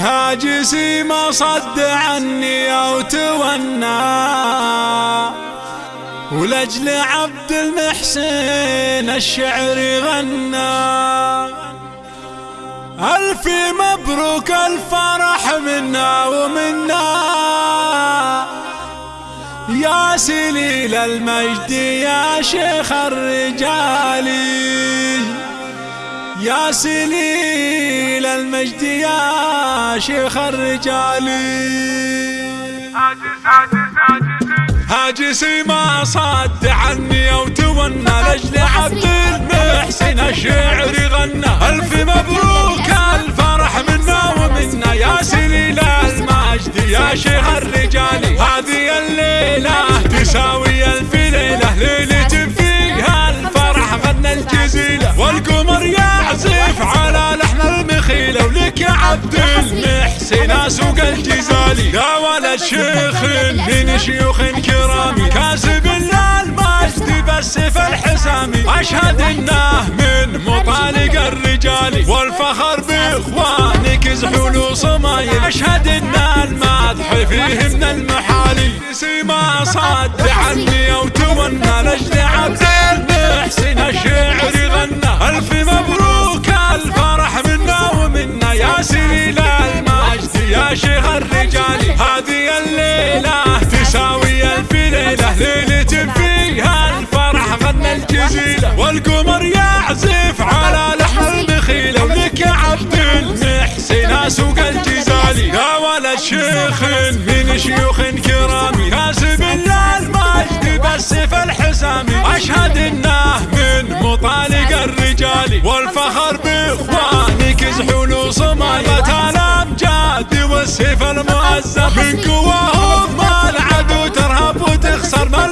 هاجسي ما صد عني أو تونى. ولجل عبد المحسن الشعر غنى. ألف مبروك الفرح منا ومنا. يا سليل المجد يا شيخ الرجال. يا سليل المجد يا شيخ الرجال. هاجسي ما صد عني أو تونى لأجل عبد المحسن الشعر غنى. ألف مبروك الفرح منا ومنا يا سليل المجد يا شيخ عبد المحسن سوق الجزالي. يا ولد شيخ من شيوخ كرامي. كاسب المجد بالسيف الحسامي أشهد إنه من مطالق الرجال. والفخر بإخوانك زحول وصمايل أشهد إن المدح فيه من المحالي ما صد عني أو تونى لاجل هذه المؤزم من قواهم ما العدو ترهب وتخسر ما